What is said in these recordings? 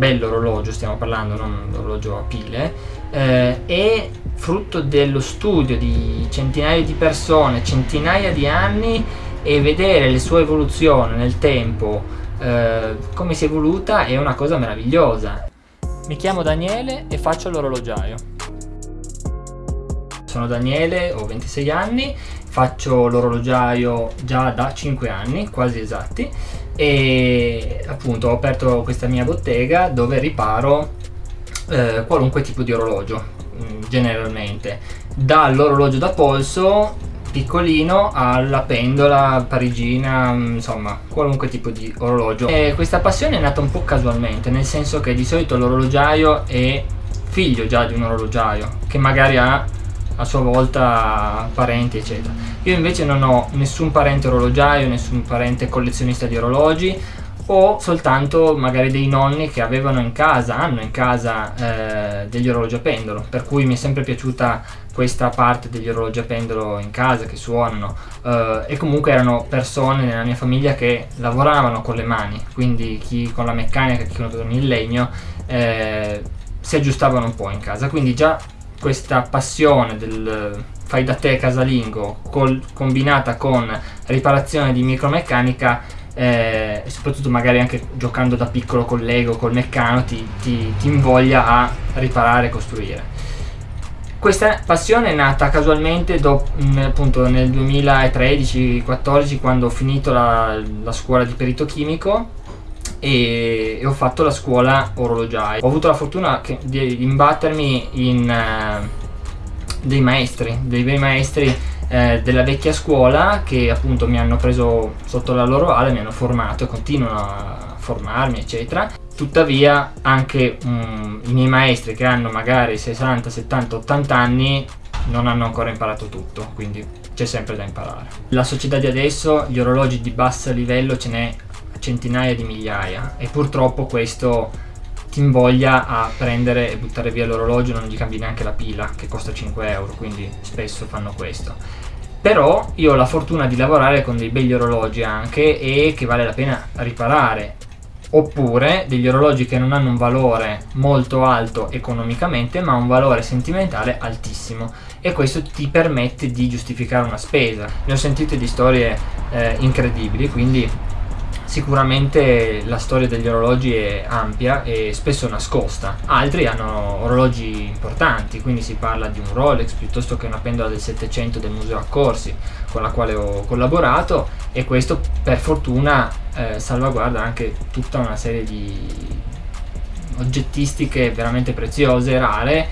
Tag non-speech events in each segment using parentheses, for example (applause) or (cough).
bello orologio, stiamo parlando, non un orologio a pile, eh, è frutto dello studio di centinaia di persone, centinaia di anni e vedere le sue evoluzioni nel tempo, eh, come si è evoluta, è una cosa meravigliosa. Mi chiamo Daniele e faccio l'orologiaio. Sono Daniele, ho 26 anni, faccio l'orologiaio già da 5 anni, quasi esatti, e appunto ho aperto questa mia bottega dove riparo eh, qualunque tipo di orologio, mm, generalmente. Dall'orologio da polso piccolino alla pendola parigina, mm, insomma qualunque tipo di orologio. E questa passione è nata un po' casualmente, nel senso che di solito l'orologiaio è figlio già di un orologiaio, che magari ha a sua volta parenti eccetera. Io invece non ho nessun parente orologiaio nessun parente collezionista di orologi ho soltanto magari dei nonni che avevano in casa hanno in casa eh, degli orologi a pendolo. Per cui mi è sempre piaciuta questa parte degli orologi a pendolo in casa che suonano. Eh, e comunque erano persone nella mia famiglia che lavoravano con le mani. Quindi chi con la meccanica chi con il legno eh, si aggiustavano un po' in casa. Quindi già questa passione del fai da te casalingo col, combinata con riparazione di micromeccanica eh, e soprattutto magari anche giocando da piccolo con Lego, col meccano ti, ti, ti invoglia a riparare e costruire. Questa passione è nata casualmente dopo, appunto nel 2013-14 quando ho finito la, la scuola di perito chimico e, e ho fatto la scuola orologiaia. Ho avuto la fortuna che, di imbattermi in uh, dei maestri, dei bei maestri eh, della vecchia scuola che appunto mi hanno preso sotto la loro ala, mi hanno formato e continuano a formarmi eccetera. Tuttavia anche um, i miei maestri che hanno magari 60, 70, 80 anni non hanno ancora imparato tutto, quindi c'è sempre da imparare. La società di adesso, gli orologi di basso livello ce n'è centinaia di migliaia e purtroppo questo ti invoglia a prendere e buttare via l'orologio non gli cambi neanche la pila che costa 5 euro quindi spesso fanno questo. Però io ho la fortuna di lavorare con dei begli orologi anche e che vale la pena riparare. Oppure degli orologi che non hanno un valore molto alto economicamente ma un valore sentimentale altissimo. E questo ti permette di giustificare una spesa. Ne ho sentite di storie eh, incredibili quindi Sicuramente la storia degli orologi è ampia e spesso nascosta. Altri hanno orologi importanti, quindi si parla di un Rolex piuttosto che una pendola del 700 del Museo Accorsi con la quale ho collaborato e questo per fortuna eh, salvaguarda anche tutta una serie di oggettistiche veramente preziose, rare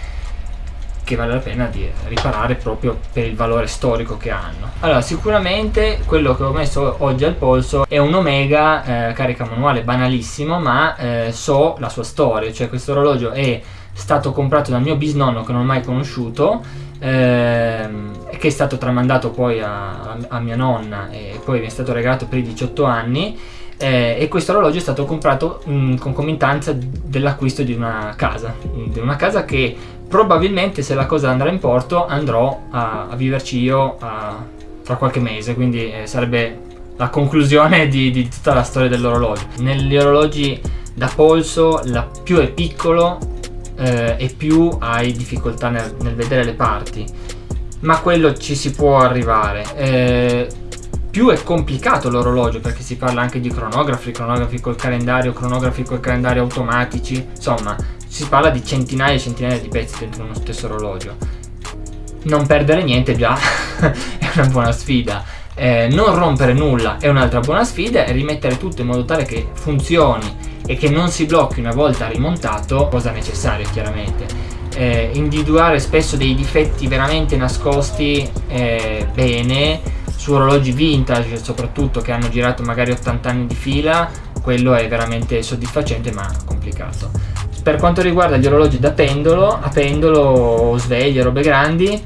che vale la pena di riparare proprio per il valore storico che hanno. Allora sicuramente quello che ho messo oggi al polso è un Omega eh, carica manuale banalissimo ma eh, so la sua storia cioè questo orologio è stato comprato dal mio bisnonno che non ho mai conosciuto ehm, che è stato tramandato poi a, a, mia nonna e poi mi è stato regalato per i 18 anni eh, e questo orologio è stato comprato in concomitanza dell'acquisto di una casa. Di una casa che probabilmente se la cosa andrà in porto andrò a, a viverci io a, tra qualche mese. Quindi eh, sarebbe la conclusione di, di tutta la storia dell'orologio. Negli orologi da polso la più è piccolo eh, e più hai difficoltà nel, nel, vedere le parti. Ma quello ci si può arrivare. Eh, più è complicato l'orologio perché si parla anche di cronografi, cronografi col calendario, cronografi col calendario automatici insomma si parla di centinaia e centinaia di pezzi dentro uno stesso orologio. Non perdere niente già (laughs) è una buona sfida. Eh, non rompere nulla è un'altra buona sfida e rimettere tutto in modo tale che funzioni e che non si blocchi una volta rimontato cosa necessaria chiaramente. Eh, individuare spesso dei difetti veramente nascosti eh, bene su orologi vintage soprattutto che hanno girato magari 80 anni di fila quello è veramente soddisfacente ma complicato. Per quanto riguarda gli orologi da pendolo, a pendolo, sveglie, robe grandi,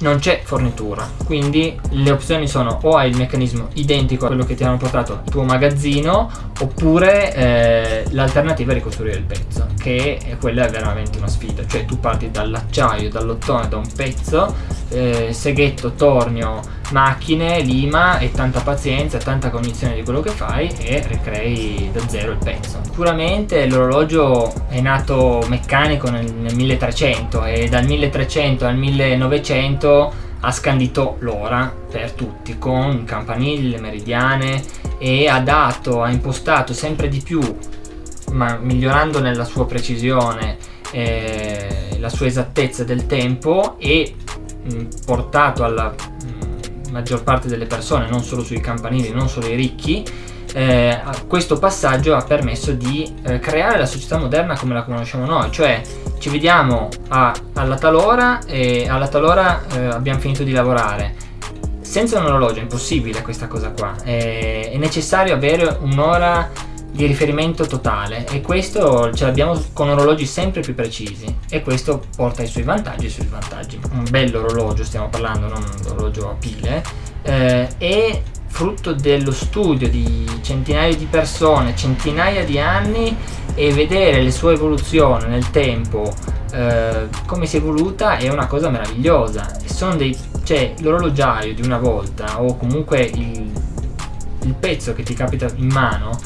non c'è fornitura. Quindi le opzioni sono o hai il meccanismo identico a quello che ti hanno portato al tuo magazzino oppure eh, l'alternativa è ricostruire il pezzo che è, quella è veramente una sfida. Cioè tu parti dall'acciaio, dall'ottone, da un pezzo eh, seghetto, tornio macchine, lima e tanta pazienza, tanta cognizione di quello che fai e ricrei da zero il pezzo. Sicuramente l'orologio è nato meccanico nel, nel 1300 e dal 1300 al 1900 ha scandito l'ora per tutti con campanille, meridiane e ha dato, ha impostato sempre di più, ma migliorando nella sua precisione, eh, la sua esattezza del tempo e mh, portato alla maggior parte delle persone, non solo sui campanili, non solo i ricchi, eh, questo passaggio ha permesso di eh, creare la società moderna come la conosciamo noi, cioè ci vediamo a, alla talora e alla talora eh, abbiamo finito di lavorare. Senza un orologio è impossibile questa cosa qua, è, è necessario avere un'ora di riferimento totale e questo ce l'abbiamo con orologi sempre più precisi e questo porta ai suoi vantaggi e ai suoi svantaggi. Un bello orologio stiamo parlando, non un orologio a pile, eh, e frutto dello studio di centinaia di persone, centinaia di anni e vedere le sue evoluzioni nel tempo, eh, come si è evoluta è una cosa meravigliosa. Sono dei, cioè, l'orologiaio di una volta o comunque il, il pezzo che ti capita in mano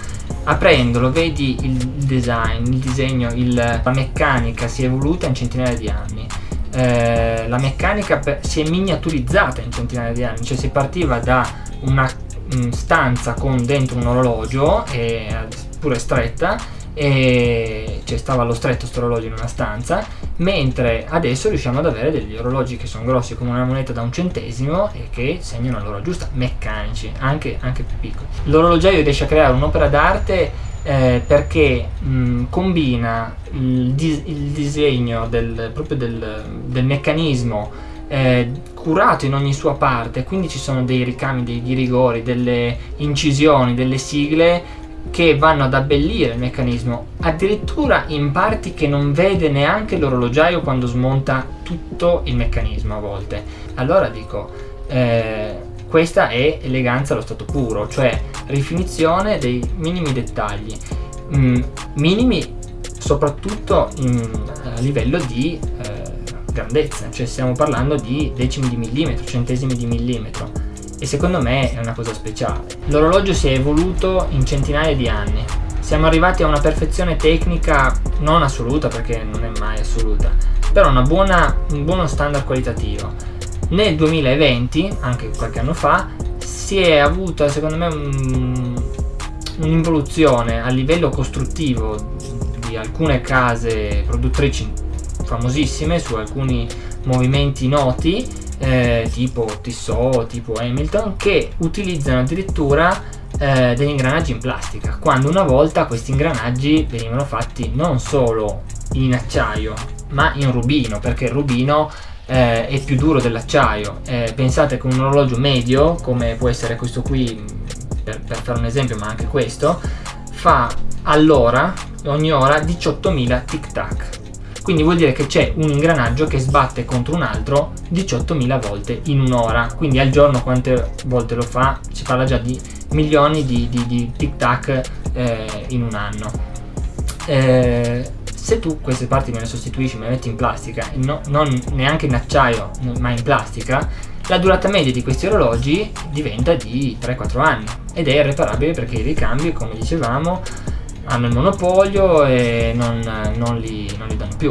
aprendolo vedi il design, il disegno, il, la meccanica si è evoluta in centinaia di anni. Eh, la meccanica per, si è miniaturizzata in centinaia di anni, cioè si partiva da una mh, stanza con dentro un orologio, eh, pure stretta, e cioè stava allo stretto sto orologio in una stanza mentre adesso riusciamo ad avere degli orologi che sono grossi come una moneta da un centesimo e che segnano l'ora giusta meccanici anche, anche più piccoli. L'orologiaio riesce a creare un'opera d'arte eh, perché mh, combina il, dis il, disegno del, proprio del, del meccanismo eh, curato in ogni sua parte quindi ci sono dei ricami, dei rigori, delle incisioni, delle sigle che vanno ad abbellire il meccanismo addirittura in parti che non vede neanche l'orologiaio quando smonta tutto il meccanismo a volte. Allora dico eh, questa è eleganza allo stato puro cioè rifinizione dei minimi dettagli. Mm, minimi soprattutto in, a livello di eh, grandezza cioè stiamo parlando di decimi di millimetro centesimi di millimetro e secondo me è una cosa speciale. L'orologio si è evoluto in centinaia di anni. Siamo arrivati a una perfezione tecnica non assoluta perché non è mai assoluta, però buona, un buono standard qualitativo. Nel 2020, anche qualche anno fa, si è avuta secondo me un'involuzione un a livello costruttivo di alcune case produttrici famosissime su alcuni movimenti noti eh, tipo Tissot, tipo Hamilton, che utilizzano addirittura eh, degli ingranaggi in plastica, quando una volta questi ingranaggi venivano fatti non solo in acciaio, ma in rubino, perché il rubino eh, è più duro dell'acciaio. Eh, pensate che un orologio medio, come può essere questo qui, per, per fare un esempio, ma anche questo, fa all'ora, ogni ora, 18.000 tic tac quindi vuol dire che c'è un ingranaggio che sbatte contro un altro 18.000 volte in un'ora. Quindi al giorno quante volte lo fa? Si parla già di milioni di, di, di tic tac eh, in un anno. Eh, se tu queste parti me le sostituisci me le metti in plastica no, non neanche in acciaio ma in plastica la durata media di questi orologi diventa di 3-4 anni ed è irreparabile perché i ricambi come dicevamo hanno il monopolio e non, non, li, non li danno più